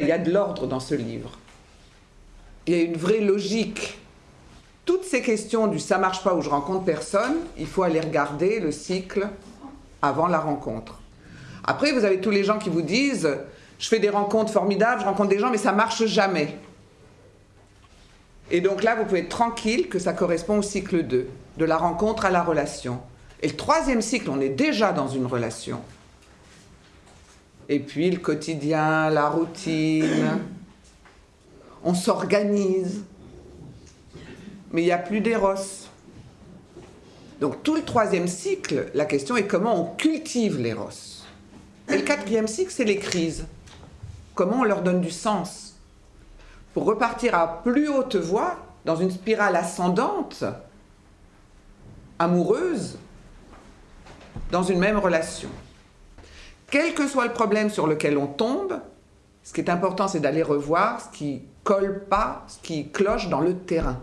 Il y a de l'ordre dans ce livre. Il y a une vraie logique. Toutes ces questions du ça marche pas ou je rencontre personne, il faut aller regarder le cycle avant la rencontre. Après, vous avez tous les gens qui vous disent je fais des rencontres formidables, je rencontre des gens, mais ça marche jamais. Et donc là, vous pouvez être tranquille que ça correspond au cycle 2, de la rencontre à la relation. Et le troisième cycle, on est déjà dans une relation. Et puis le quotidien, la routine, on s'organise. Mais il n'y a plus d'éros. Donc tout le troisième cycle, la question est comment on cultive l'éros. Et le quatrième cycle, c'est les crises. Comment on leur donne du sens pour repartir à plus haute voie, dans une spirale ascendante, amoureuse, dans une même relation. Quel que soit le problème sur lequel on tombe, ce qui est important, c'est d'aller revoir ce qui colle pas, ce qui cloche dans le terrain.